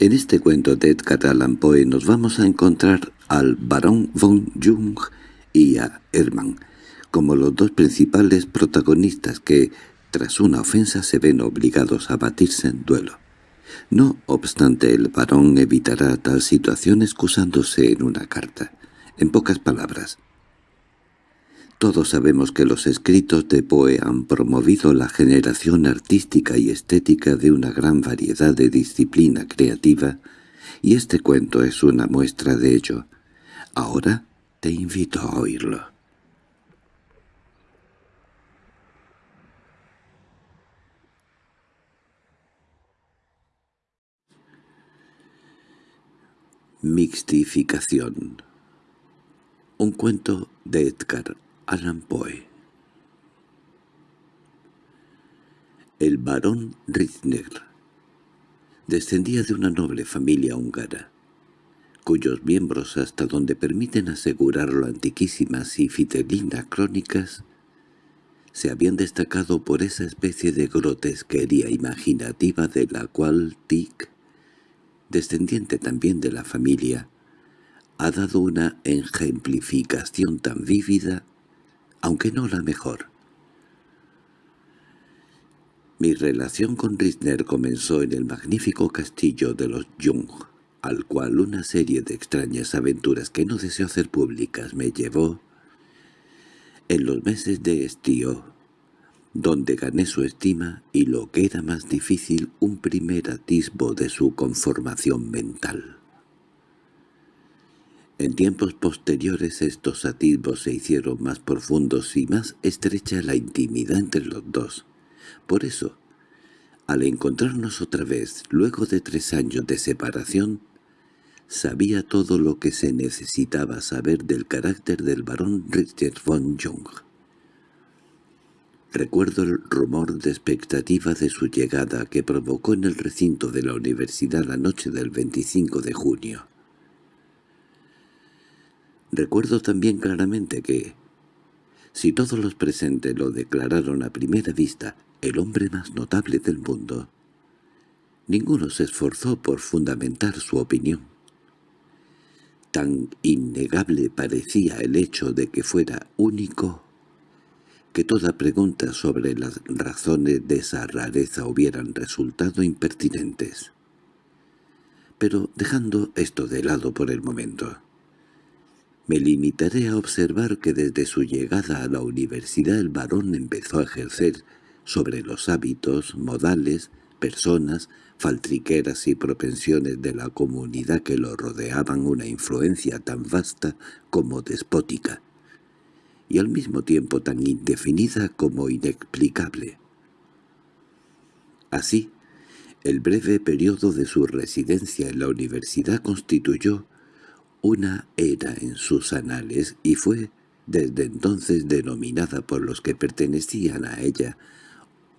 En este cuento de Edgar Allan Poe nos vamos a encontrar al barón von Jung y a Hermann, como los dos principales protagonistas que, tras una ofensa, se ven obligados a batirse en duelo. No obstante, el barón evitará tal situación excusándose en una carta. En pocas palabras, todos sabemos que los escritos de Poe han promovido la generación artística y estética de una gran variedad de disciplina creativa, y este cuento es una muestra de ello. Ahora te invito a oírlo. Mixtificación Un cuento de Edgar Allan Poe. El barón Ritzner descendía de una noble familia húngara, cuyos miembros, hasta donde permiten asegurarlo antiquísimas y fidelinas crónicas, se habían destacado por esa especie de grotesquería imaginativa de la cual Tick, descendiente también de la familia, ha dado una ejemplificación tan vívida aunque no la mejor. Mi relación con Risner comenzó en el magnífico castillo de los Jung, al cual una serie de extrañas aventuras que no deseo hacer públicas me llevó en los meses de estío, donde gané su estima y lo que era más difícil un primer atisbo de su conformación mental. En tiempos posteriores estos atisbos se hicieron más profundos y más estrecha la intimidad entre los dos. Por eso, al encontrarnos otra vez, luego de tres años de separación, sabía todo lo que se necesitaba saber del carácter del barón Richard von Jung. Recuerdo el rumor de expectativa de su llegada que provocó en el recinto de la universidad la noche del 25 de junio. Recuerdo también claramente que, si todos los presentes lo declararon a primera vista el hombre más notable del mundo, ninguno se esforzó por fundamentar su opinión. Tan innegable parecía el hecho de que fuera único que toda pregunta sobre las razones de esa rareza hubieran resultado impertinentes. Pero dejando esto de lado por el momento, me limitaré a observar que desde su llegada a la universidad el varón empezó a ejercer sobre los hábitos, modales, personas, faltriqueras y propensiones de la comunidad que lo rodeaban una influencia tan vasta como despótica, y al mismo tiempo tan indefinida como inexplicable. Así, el breve periodo de su residencia en la universidad constituyó una era en sus anales y fue desde entonces denominada por los que pertenecían a ella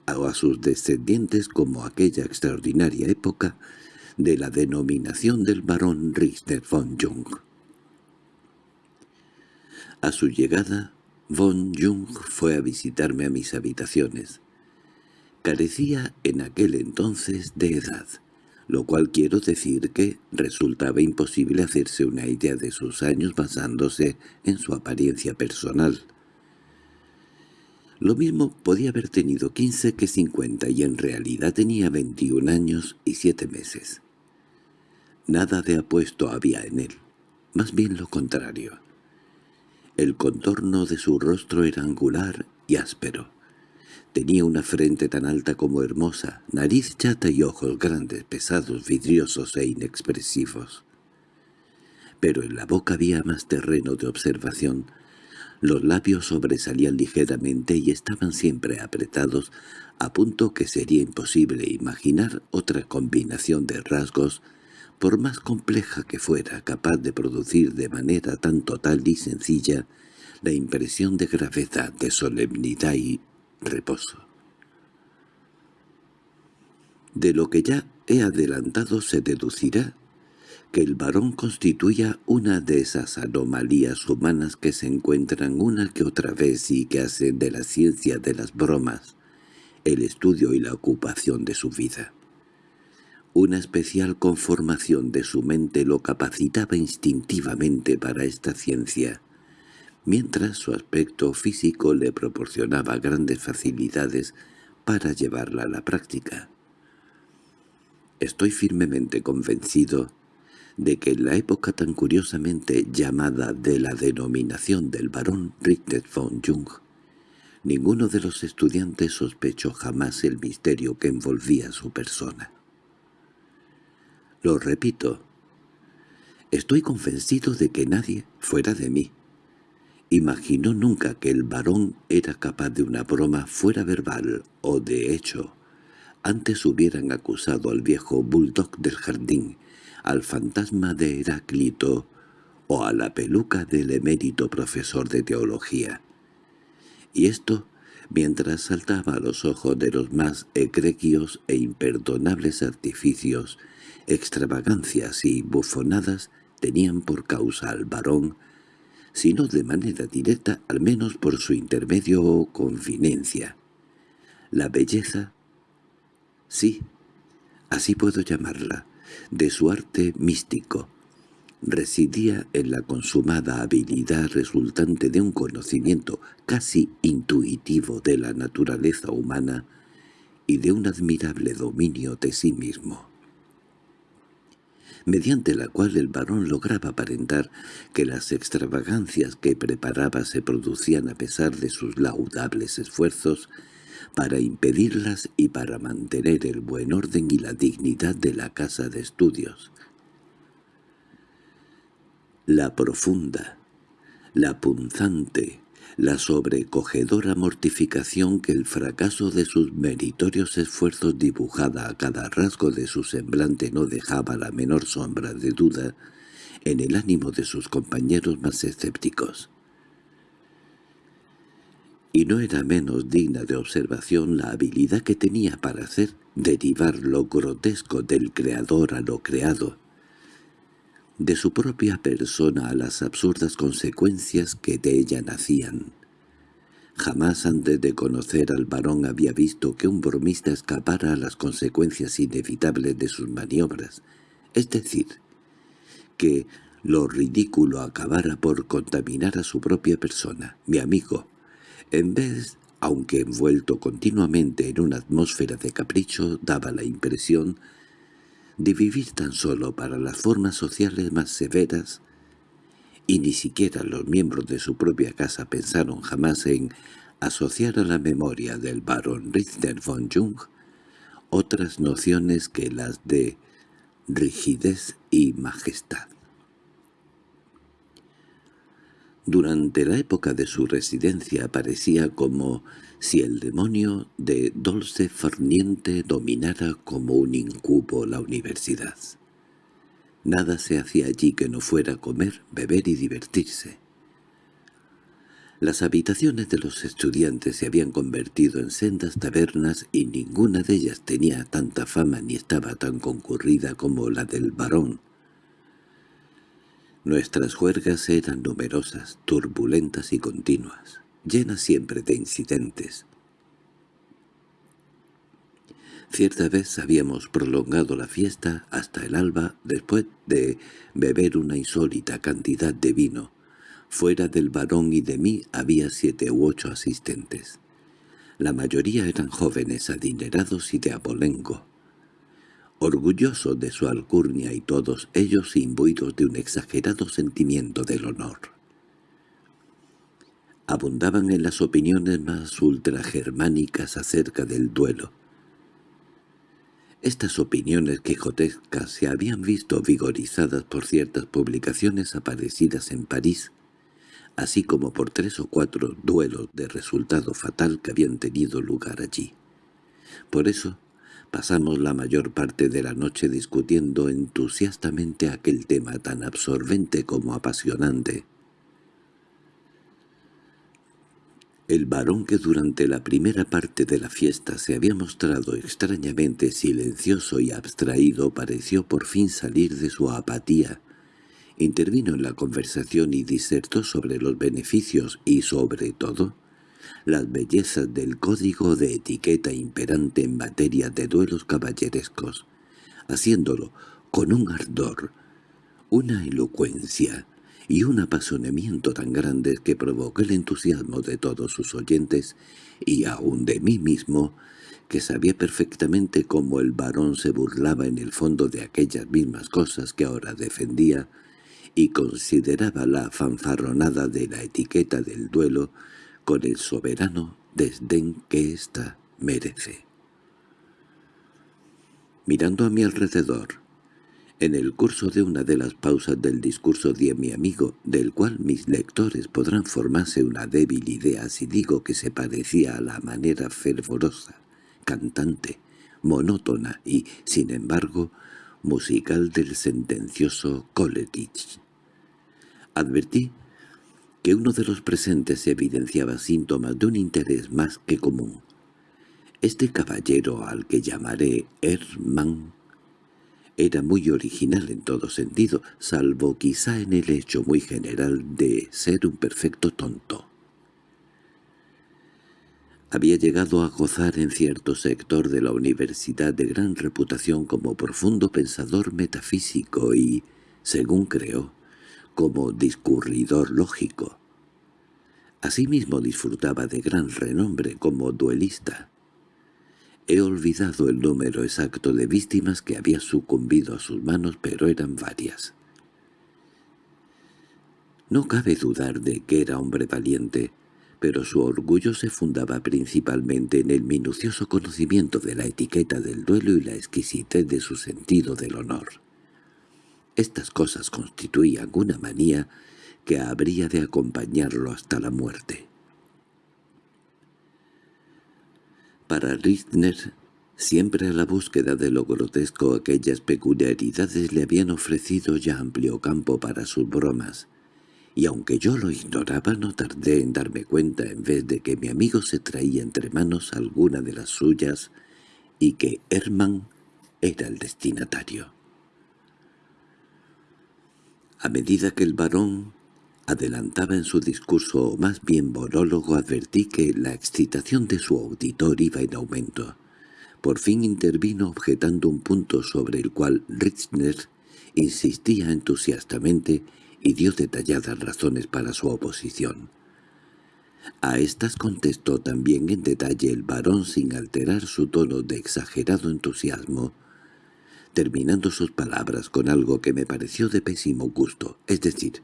o a sus descendientes como aquella extraordinaria época de la denominación del barón Richter von Jung. A su llegada, von Jung fue a visitarme a mis habitaciones. Carecía en aquel entonces de edad lo cual quiero decir que resultaba imposible hacerse una idea de sus años basándose en su apariencia personal. Lo mismo podía haber tenido quince que cincuenta y en realidad tenía veintiún años y siete meses. Nada de apuesto había en él, más bien lo contrario. El contorno de su rostro era angular y áspero. Tenía una frente tan alta como hermosa, nariz chata y ojos grandes, pesados, vidriosos e inexpresivos. Pero en la boca había más terreno de observación. Los labios sobresalían ligeramente y estaban siempre apretados, a punto que sería imposible imaginar otra combinación de rasgos, por más compleja que fuera, capaz de producir de manera tan total y sencilla la impresión de gravedad, de solemnidad y reposo. De lo que ya he adelantado se deducirá que el varón constituya una de esas anomalías humanas que se encuentran una que otra vez y que hacen de la ciencia de las bromas el estudio y la ocupación de su vida. Una especial conformación de su mente lo capacitaba instintivamente para esta ciencia, mientras su aspecto físico le proporcionaba grandes facilidades para llevarla a la práctica. Estoy firmemente convencido de que en la época tan curiosamente llamada de la denominación del barón Richter von Jung, ninguno de los estudiantes sospechó jamás el misterio que envolvía su persona. Lo repito, estoy convencido de que nadie, fuera de mí, imaginó nunca que el varón era capaz de una broma fuera verbal o de hecho. Antes hubieran acusado al viejo bulldog del jardín, al fantasma de Heráclito o a la peluca del emérito profesor de teología. Y esto mientras saltaba a los ojos de los más egregios e imperdonables artificios extravagancias y bufonadas tenían por causa al varón, si no de manera directa, al menos por su intermedio o confinencia. La belleza, sí, así puedo llamarla, de su arte místico, residía en la consumada habilidad resultante de un conocimiento casi intuitivo de la naturaleza humana y de un admirable dominio de sí mismo mediante la cual el varón lograba aparentar que las extravagancias que preparaba se producían a pesar de sus laudables esfuerzos para impedirlas y para mantener el buen orden y la dignidad de la casa de estudios. La profunda, la punzante, la sobrecogedora mortificación que el fracaso de sus meritorios esfuerzos dibujada a cada rasgo de su semblante no dejaba la menor sombra de duda en el ánimo de sus compañeros más escépticos. Y no era menos digna de observación la habilidad que tenía para hacer derivar lo grotesco del creador a lo creado, de su propia persona a las absurdas consecuencias que de ella nacían. Jamás antes de conocer al varón había visto que un bromista escapara a las consecuencias inevitables de sus maniobras, es decir, que lo ridículo acabara por contaminar a su propia persona, mi amigo, en vez, aunque envuelto continuamente en una atmósfera de capricho, daba la impresión de vivir tan solo para las formas sociales más severas, y ni siquiera los miembros de su propia casa pensaron jamás en asociar a la memoria del barón Richter von Jung otras nociones que las de rigidez y majestad. Durante la época de su residencia parecía como si el demonio de Dolce Farniente dominara como un incubo la universidad. Nada se hacía allí que no fuera comer, beber y divertirse. Las habitaciones de los estudiantes se habían convertido en sendas tabernas y ninguna de ellas tenía tanta fama ni estaba tan concurrida como la del varón, Nuestras juergas eran numerosas, turbulentas y continuas, llenas siempre de incidentes. Cierta vez habíamos prolongado la fiesta hasta el alba después de beber una insólita cantidad de vino. Fuera del varón y de mí había siete u ocho asistentes. La mayoría eran jóvenes adinerados y de abolengo orgulloso de su alcurnia y todos ellos imbuidos de un exagerado sentimiento del honor. Abundaban en las opiniones más ultragermánicas acerca del duelo. Estas opiniones quijotescas se habían visto vigorizadas por ciertas publicaciones aparecidas en París, así como por tres o cuatro duelos de resultado fatal que habían tenido lugar allí. Por eso, Pasamos la mayor parte de la noche discutiendo entusiastamente aquel tema tan absorbente como apasionante. El varón que durante la primera parte de la fiesta se había mostrado extrañamente silencioso y abstraído pareció por fin salir de su apatía. Intervino en la conversación y disertó sobre los beneficios y, sobre todo, las bellezas del código de etiqueta imperante en materia de duelos caballerescos, haciéndolo con un ardor, una elocuencia y un apasionamiento tan grandes que provocó el entusiasmo de todos sus oyentes y aun de mí mismo, que sabía perfectamente cómo el varón se burlaba en el fondo de aquellas mismas cosas que ahora defendía, y consideraba la fanfarronada de la etiqueta del duelo con el soberano desdén que ésta merece. Mirando a mi alrededor, en el curso de una de las pausas del discurso de mi amigo, del cual mis lectores podrán formarse una débil idea si digo que se parecía a la manera fervorosa, cantante, monótona y, sin embargo, musical del sentencioso Coleridge. Advertí que uno de los presentes evidenciaba síntomas de un interés más que común. Este caballero al que llamaré Hermann era muy original en todo sentido, salvo quizá en el hecho muy general de ser un perfecto tonto. Había llegado a gozar en cierto sector de la universidad de gran reputación como profundo pensador metafísico y, según creo, como discurridor lógico. Asimismo disfrutaba de gran renombre como duelista. He olvidado el número exacto de víctimas que había sucumbido a sus manos, pero eran varias. No cabe dudar de que era hombre valiente, pero su orgullo se fundaba principalmente en el minucioso conocimiento de la etiqueta del duelo y la exquisitez de su sentido del honor. Estas cosas constituían una manía que habría de acompañarlo hasta la muerte. Para Richtner, siempre a la búsqueda de lo grotesco aquellas peculiaridades le habían ofrecido ya amplio campo para sus bromas, y aunque yo lo ignoraba no tardé en darme cuenta en vez de que mi amigo se traía entre manos alguna de las suyas y que Hermann era el destinatario. A medida que el varón adelantaba en su discurso o más bien monólogo advertí que la excitación de su auditor iba en aumento. Por fin intervino objetando un punto sobre el cual Ritzner insistía entusiastamente y dio detalladas razones para su oposición. A estas contestó también en detalle el varón sin alterar su tono de exagerado entusiasmo, terminando sus palabras con algo que me pareció de pésimo gusto, es decir,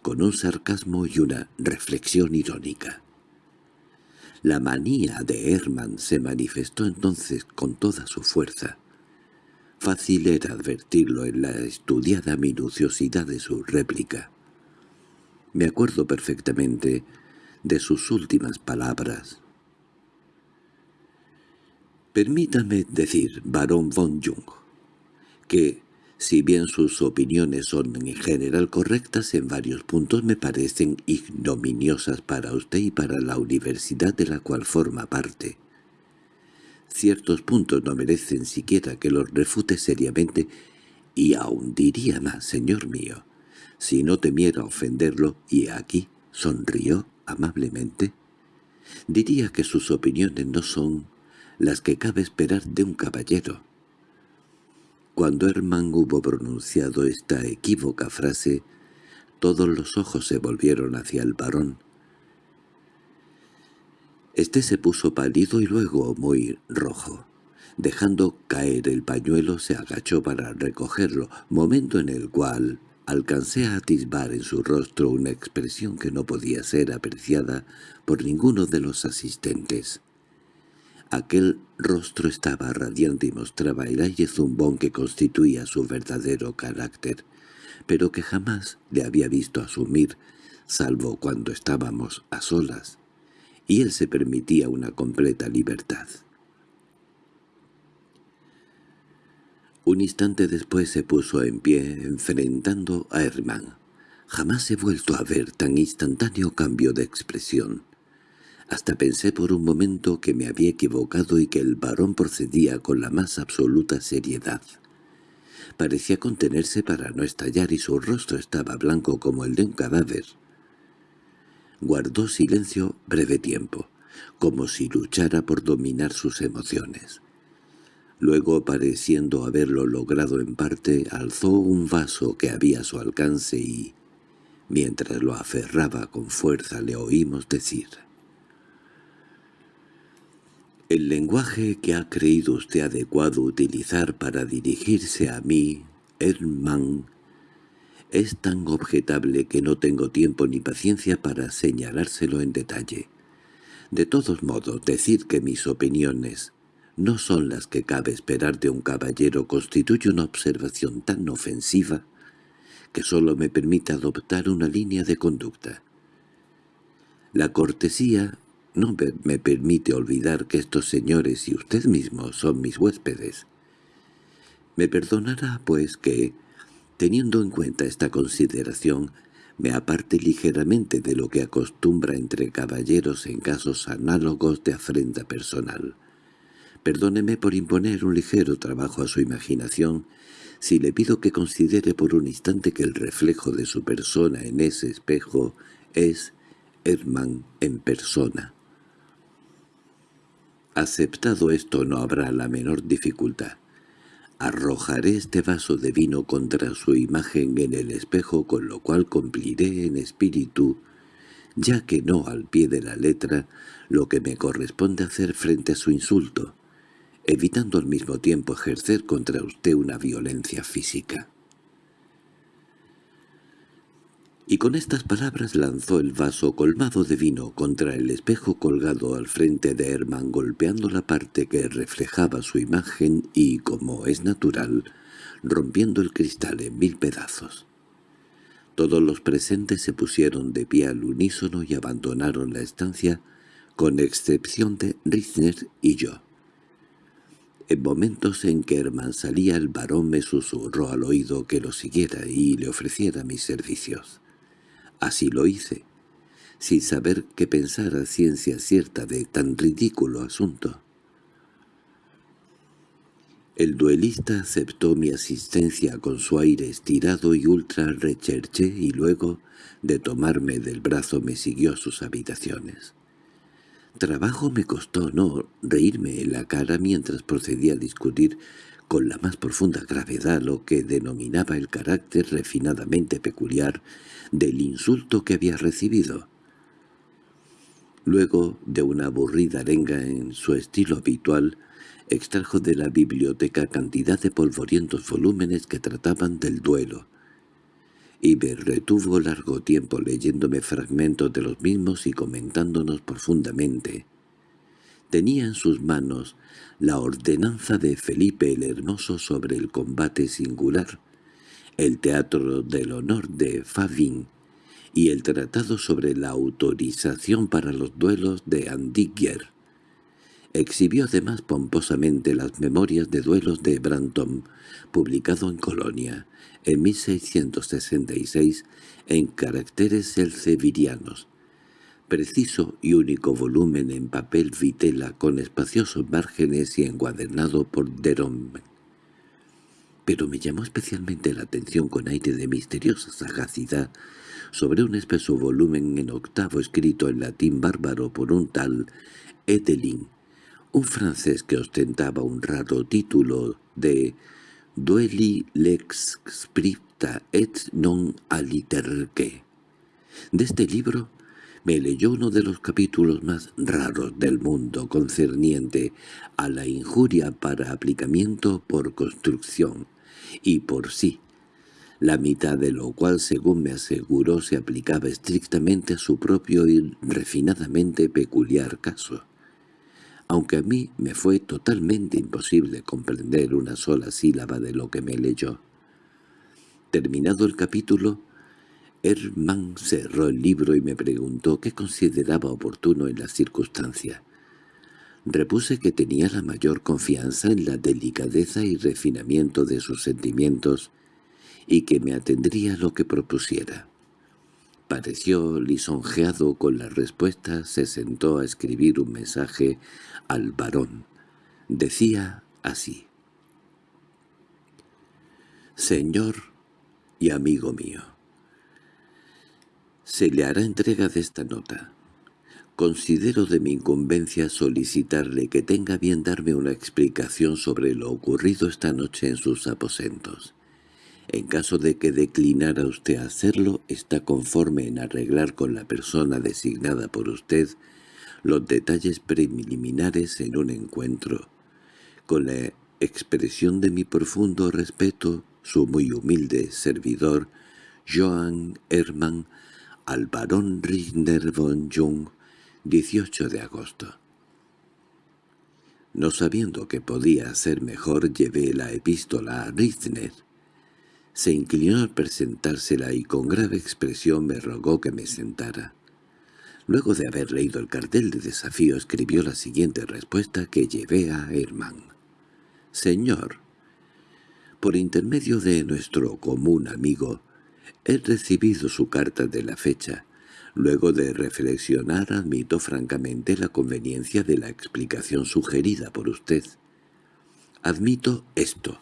con un sarcasmo y una reflexión irónica. La manía de Hermann se manifestó entonces con toda su fuerza. Fácil era advertirlo en la estudiada minuciosidad de su réplica. Me acuerdo perfectamente de sus últimas palabras. Permítame decir, barón von Jung, que si bien sus opiniones son en general correctas, en varios puntos me parecen ignominiosas para usted y para la universidad de la cual forma parte. Ciertos puntos no merecen siquiera que los refute seriamente, y aún diría más, señor mío, si no temiera ofenderlo, y aquí sonrió amablemente, diría que sus opiniones no son las que cabe esperar de un caballero. Cuando Hermann hubo pronunciado esta equívoca frase, todos los ojos se volvieron hacia el varón. Este se puso pálido y luego muy rojo. Dejando caer el pañuelo se agachó para recogerlo, momento en el cual alcancé a atisbar en su rostro una expresión que no podía ser apreciada por ninguno de los asistentes. Aquel rostro estaba radiante y mostraba el aire zumbón que constituía su verdadero carácter, pero que jamás le había visto asumir, salvo cuando estábamos a solas, y él se permitía una completa libertad. Un instante después se puso en pie enfrentando a Hermann. Jamás he vuelto a ver tan instantáneo cambio de expresión. Hasta pensé por un momento que me había equivocado y que el varón procedía con la más absoluta seriedad. Parecía contenerse para no estallar y su rostro estaba blanco como el de un cadáver. Guardó silencio breve tiempo, como si luchara por dominar sus emociones. Luego, pareciendo haberlo logrado en parte, alzó un vaso que había a su alcance y, mientras lo aferraba con fuerza, le oímos decir el lenguaje que ha creído usted adecuado utilizar para dirigirse a mí, Hermann, es tan objetable que no tengo tiempo ni paciencia para señalárselo en detalle. De todos modos, decir que mis opiniones no son las que cabe esperar de un caballero constituye una observación tan ofensiva que sólo me permite adoptar una línea de conducta. La cortesía no me permite olvidar que estos señores y usted mismo son mis huéspedes. Me perdonará, pues, que, teniendo en cuenta esta consideración, me aparte ligeramente de lo que acostumbra entre caballeros en casos análogos de afrenta personal. Perdóneme por imponer un ligero trabajo a su imaginación si le pido que considere por un instante que el reflejo de su persona en ese espejo es Hermann en persona. Aceptado esto no habrá la menor dificultad. Arrojaré este vaso de vino contra su imagen en el espejo, con lo cual cumpliré en espíritu, ya que no al pie de la letra, lo que me corresponde hacer frente a su insulto, evitando al mismo tiempo ejercer contra usted una violencia física. Y con estas palabras lanzó el vaso colmado de vino contra el espejo colgado al frente de Herman golpeando la parte que reflejaba su imagen y, como es natural, rompiendo el cristal en mil pedazos. Todos los presentes se pusieron de pie al unísono y abandonaron la estancia, con excepción de Ritzner y yo. En momentos en que Herman salía el varón me susurró al oído que lo siguiera y le ofreciera mis servicios. Así lo hice, sin saber qué pensar a ciencia cierta de tan ridículo asunto. El duelista aceptó mi asistencia con su aire estirado y ultra recherche y luego, de tomarme del brazo, me siguió a sus habitaciones. Trabajo me costó no reírme en la cara mientras procedía a discutir con la más profunda gravedad lo que denominaba el carácter refinadamente peculiar del insulto que había recibido. Luego, de una aburrida arenga en su estilo habitual, extrajo de la biblioteca cantidad de polvorientos volúmenes que trataban del duelo, y me retuvo largo tiempo leyéndome fragmentos de los mismos y comentándonos profundamente. Tenía en sus manos la ordenanza de Felipe el Hermoso sobre el combate singular, el Teatro del Honor de Favin y el Tratado sobre la autorización para los duelos de Andigier. Exhibió además pomposamente las memorias de duelos de Branton, publicado en Colonia, en 1666, en caracteres elsevirianos, preciso y único volumen en papel vitela con espaciosos márgenes y encuadernado por Derome pero me llamó especialmente la atención con aire de misteriosa sagacidad sobre un espeso volumen en octavo escrito en latín bárbaro por un tal Edelin, un francés que ostentaba un raro título de «Dueli lex scripta et non aliterque». De este libro me leyó uno de los capítulos más raros del mundo concerniente a la injuria para aplicamiento por construcción, y por sí, la mitad de lo cual, según me aseguró, se aplicaba estrictamente a su propio y refinadamente peculiar caso. Aunque a mí me fue totalmente imposible comprender una sola sílaba de lo que me leyó. Terminado el capítulo, Hermann cerró el libro y me preguntó qué consideraba oportuno en la circunstancia. Repuse que tenía la mayor confianza en la delicadeza y refinamiento de sus sentimientos y que me atendría lo que propusiera. Pareció lisonjeado con la respuesta, se sentó a escribir un mensaje al varón. Decía así. «Señor y amigo mío, se le hará entrega de esta nota. considero de mi incumbencia solicitarle que tenga bien darme una explicación sobre lo ocurrido esta noche en sus aposentos. En caso de que declinara usted hacerlo, está conforme en arreglar con la persona designada por usted los detalles preliminares en un encuentro. Con la expresión de mi profundo respeto, su muy humilde servidor, Johann Hermann, al barón Richter von Jung, 18 de agosto. No sabiendo que podía ser mejor, llevé la epístola a Richtner. Se inclinó al presentársela y con grave expresión me rogó que me sentara. Luego de haber leído el cartel de desafío escribió la siguiente respuesta que llevé a Hermann. «Señor, por intermedio de nuestro común amigo, he recibido su carta de la fecha. Luego de reflexionar admito francamente la conveniencia de la explicación sugerida por usted. Admito esto.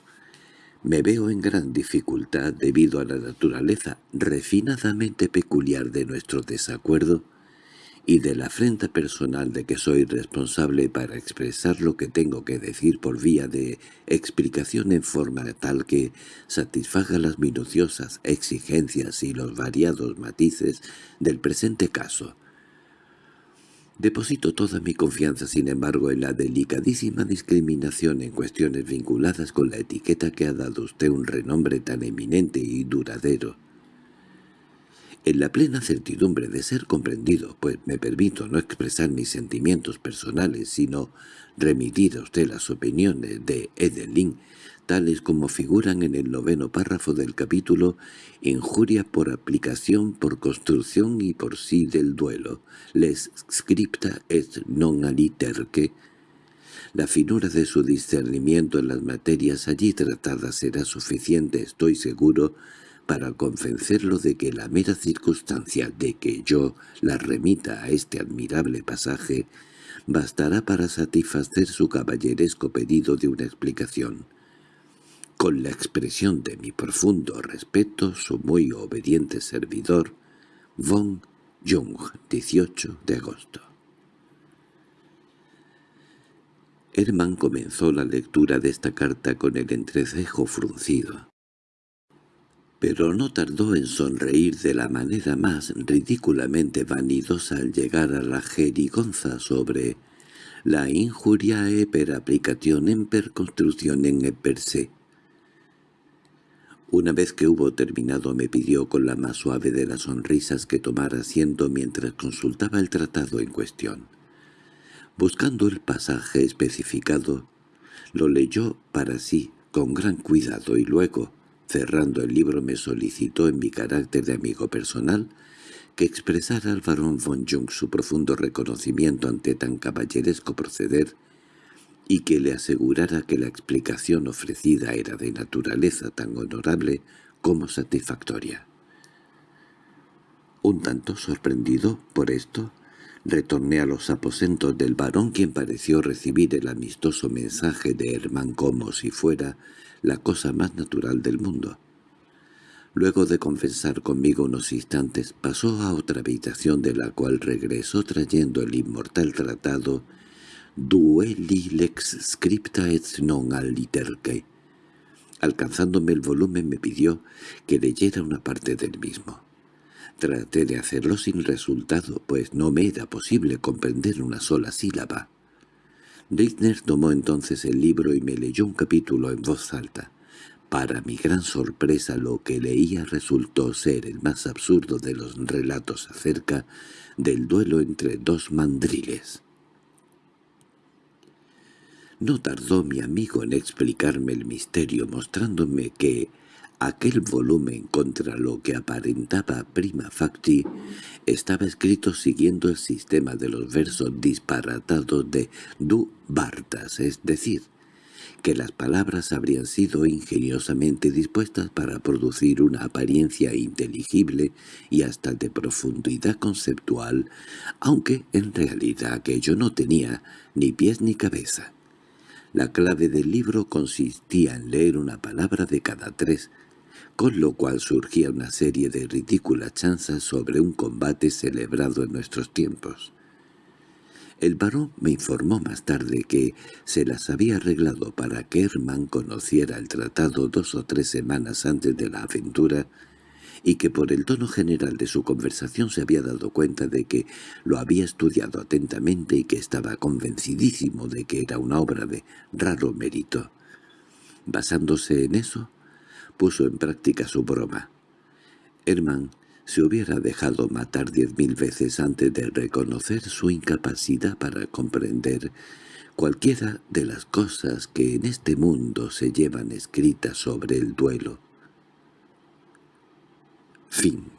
Me veo en gran dificultad debido a la naturaleza refinadamente peculiar de nuestro desacuerdo y de la afrenta personal de que soy responsable para expresar lo que tengo que decir por vía de explicación en forma tal que satisfaga las minuciosas exigencias y los variados matices del presente caso. Deposito toda mi confianza, sin embargo, en la delicadísima discriminación en cuestiones vinculadas con la etiqueta que ha dado usted un renombre tan eminente y duradero. En la plena certidumbre de ser comprendido, pues me permito no expresar mis sentimientos personales, sino remitir a usted las opiniones de Edelin, tales como figuran en el noveno párrafo del capítulo «Injuria por aplicación, por construcción y por sí del duelo, les scripta et non aliterque». La finura de su discernimiento en las materias allí tratadas será suficiente, estoy seguro, para convencerlo de que la mera circunstancia de que yo la remita a este admirable pasaje bastará para satisfacer su caballeresco pedido de una explicación. Con la expresión de mi profundo respeto, su muy obediente servidor, Von Jung, 18 de agosto. Hermann comenzó la lectura de esta carta con el entrecejo fruncido pero no tardó en sonreír de la manera más ridículamente vanidosa al llegar a la jerigonza sobre la injuriae per applicationem per construccionem e per se. Una vez que hubo terminado me pidió con la más suave de las sonrisas que tomara asiento mientras consultaba el tratado en cuestión. Buscando el pasaje especificado, lo leyó para sí con gran cuidado y luego, Cerrando el libro me solicitó en mi carácter de amigo personal que expresara al barón von Jung su profundo reconocimiento ante tan caballeresco proceder y que le asegurara que la explicación ofrecida era de naturaleza tan honorable como satisfactoria. Un tanto sorprendido por esto, retorné a los aposentos del varón quien pareció recibir el amistoso mensaje de Hermann como si fuera la cosa más natural del mundo. Luego de confesar conmigo unos instantes, pasó a otra habitación de la cual regresó trayendo el inmortal tratado «Dueli lex scripta et non aliterque». Alcanzándome el volumen me pidió que leyera una parte del mismo. Traté de hacerlo sin resultado, pues no me era posible comprender una sola sílaba. Rittner tomó entonces el libro y me leyó un capítulo en voz alta. Para mi gran sorpresa lo que leía resultó ser el más absurdo de los relatos acerca del duelo entre dos mandriles. No tardó mi amigo en explicarme el misterio mostrándome que Aquel volumen contra lo que aparentaba prima facti estaba escrito siguiendo el sistema de los versos disparatados de Du Bartas, es decir, que las palabras habrían sido ingeniosamente dispuestas para producir una apariencia inteligible y hasta de profundidad conceptual, aunque en realidad aquello no tenía ni pies ni cabeza. La clave del libro consistía en leer una palabra de cada tres, con lo cual surgía una serie de ridículas chanzas sobre un combate celebrado en nuestros tiempos. El varón me informó más tarde que se las había arreglado para que Herman conociera el tratado dos o tres semanas antes de la aventura y que por el tono general de su conversación se había dado cuenta de que lo había estudiado atentamente y que estaba convencidísimo de que era una obra de raro mérito. Basándose en eso, puso en práctica su broma. Herman se hubiera dejado matar diez mil veces antes de reconocer su incapacidad para comprender cualquiera de las cosas que en este mundo se llevan escritas sobre el duelo. Fin